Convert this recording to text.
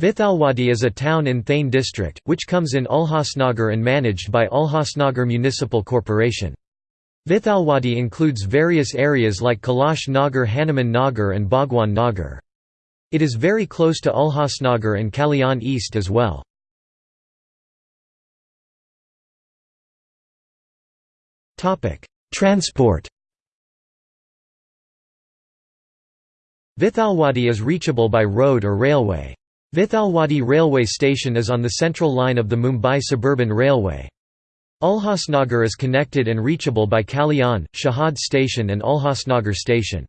Vithalwadi is a town in Thane district, which comes in Ulhasnagar and managed by Ulhasnagar Municipal Corporation. Vithalwadi includes various areas like Kailash Nagar Hanuman Nagar and Bhagwan Nagar. It is very close to Ulhasnagar and Kalyan East as well. Transport Vithalwadi is reachable by road or railway. Vithalwadi railway station is on the central line of the Mumbai Suburban Railway. Ulhasnagar is connected and reachable by Kalyan, Shahad station and Ulhasnagar station.